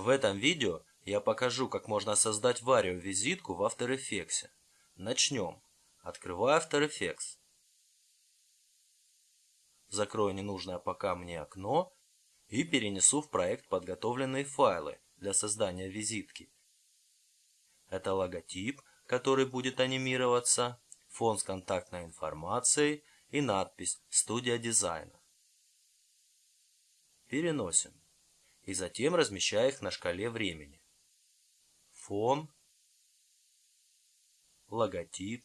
В этом видео я покажу, как можно создать варио-визитку в After Effects. Начнем. Открываю After Effects. Закрою ненужное пока мне окно и перенесу в проект подготовленные файлы для создания визитки. Это логотип, который будет анимироваться, фон с контактной информацией и надпись «Студия дизайна». Переносим и затем размещаю их на шкале времени. Фон, логотип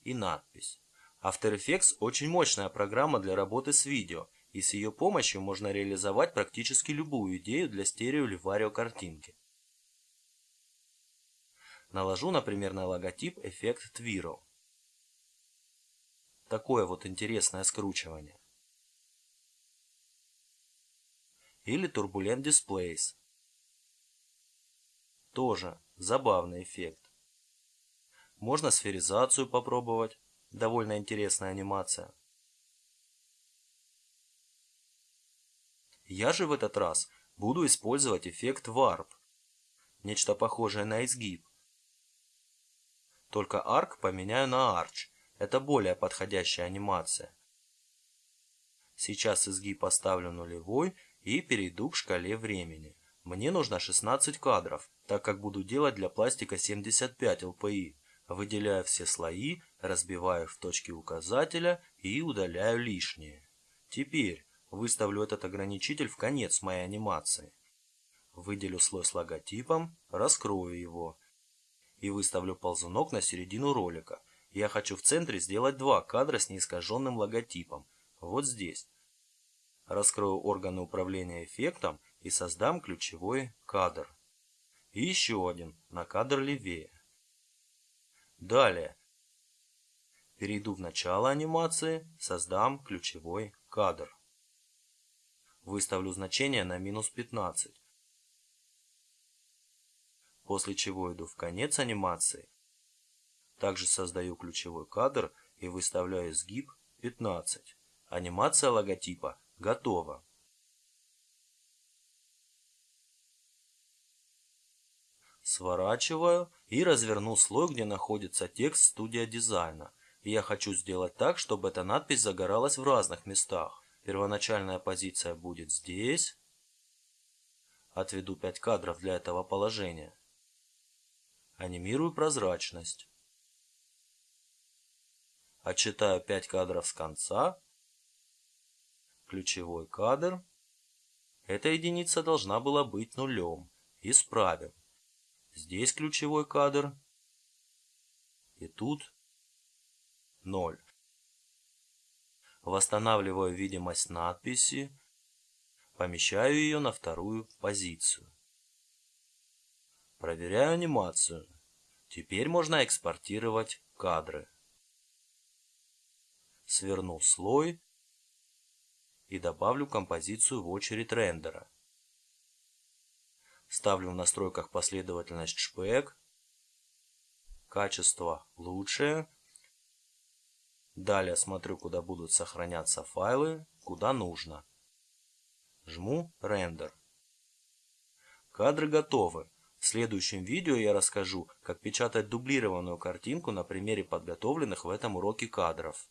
и надпись. After Effects очень мощная программа для работы с видео, и с ее помощью можно реализовать практически любую идею для стерео или варио картинки. Наложу, например, на логотип эффект Twirl. Такое вот интересное скручивание. Или Turbulent Displays. Тоже забавный эффект. Можно сферизацию попробовать, довольно интересная анимация. Я же в этот раз буду использовать эффект Warp, нечто похожее на изгиб. Только Arc поменяю на Arch, это более подходящая анимация. Сейчас изгиб поставлю нулевой и перейду к шкале времени. Мне нужно 16 кадров, так как буду делать для пластика 75 LPI. Выделяю все слои, разбиваю в точки указателя и удаляю лишнее. Теперь выставлю этот ограничитель в конец моей анимации. Выделю слой с логотипом, раскрою его и выставлю ползунок на середину ролика. Я хочу в центре сделать два кадра с неискаженным логотипом. Вот здесь раскрою органы управления эффектом и создам ключевой кадр. И еще один на кадр левее. Далее. Перейду в начало анимации, создам ключевой кадр. Выставлю значение на минус 15. После чего иду в конец анимации. Также создаю ключевой кадр и выставляю сгиб 15. Анимация логотипа Готово. Сворачиваю и разверну слой, где находится текст студия дизайна. И я хочу сделать так, чтобы эта надпись загоралась в разных местах. Первоначальная позиция будет здесь. Отведу 5 кадров для этого положения. Анимирую прозрачность. Отчитаю 5 кадров с конца ключевой кадр. Эта единица должна была быть нулем. Исправим. Здесь ключевой кадр. И тут 0. Восстанавливаю видимость надписи. Помещаю ее на вторую позицию. Проверяю анимацию. Теперь можно экспортировать кадры. Сверну слой и добавлю композицию в очередь рендера. Ставлю в настройках последовательность шпек, качество лучшее. Далее смотрю, куда будут сохраняться файлы, куда нужно. Жму рендер. Кадры готовы. В следующем видео я расскажу, как печатать дублированную картинку на примере подготовленных в этом уроке кадров.